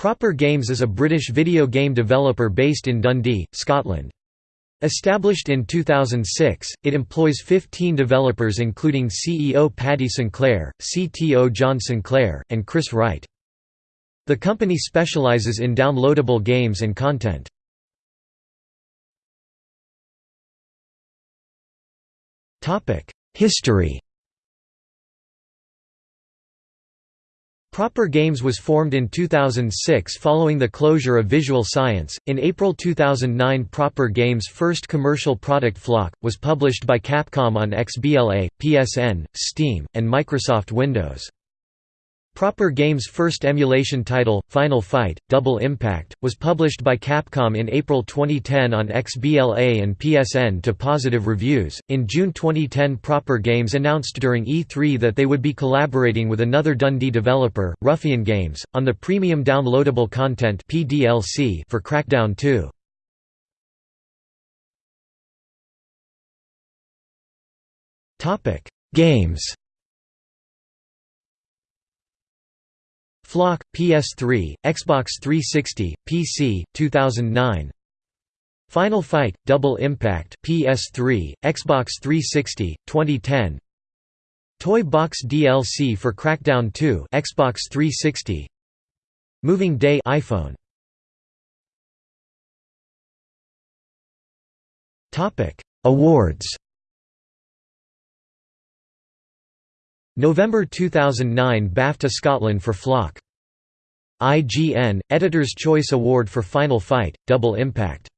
Proper Games is a British video game developer based in Dundee, Scotland. Established in 2006, it employs 15 developers including CEO Paddy Sinclair, CTO John Sinclair, and Chris Wright. The company specialises in downloadable games and content. History Proper Games was formed in 2006 following the closure of Visual Science. In April 2009, Proper Games' first commercial product Flock was published by Capcom on XBLA, PSN, Steam, and Microsoft Windows. Proper Games' first emulation title, Final Fight, Double Impact, was published by Capcom in April 2010 on XBLA and PSN to positive reviews. In June 2010, Proper Games announced during E3 that they would be collaborating with another Dundee developer, Ruffian Games, on the premium downloadable content (PDLC) for Crackdown 2. Topic: Games Flock, PS3, Xbox 360, PC, 2009 Final Fight, Double Impact PS3, Xbox 360, 2010 Toy Box DLC for Crackdown 2 Xbox 360 Moving Day iPhone. Topic. Awards November 2009 BAFTA Scotland for Flock. IGN – Editor's Choice Award for Final Fight, Double Impact